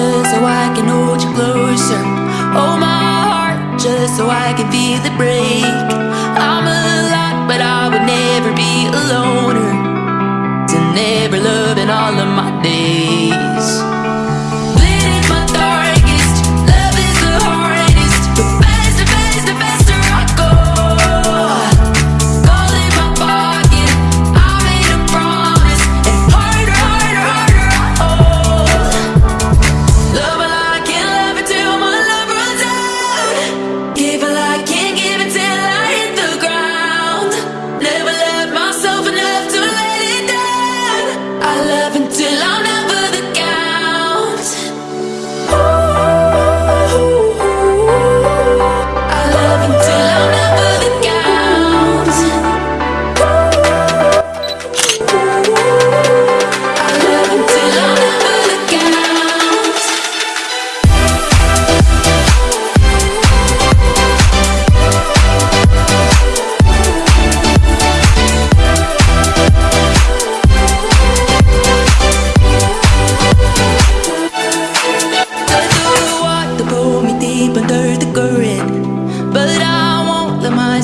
just so I can hold you closer. Hold my heart just so I can feel it break. I'm a lot, but I would never be a loner. To never love in all of my days.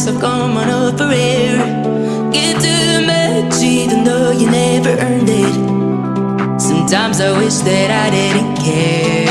Won't let on up for air Get too much even though you never earned it. Sometimes I wish that I didn't care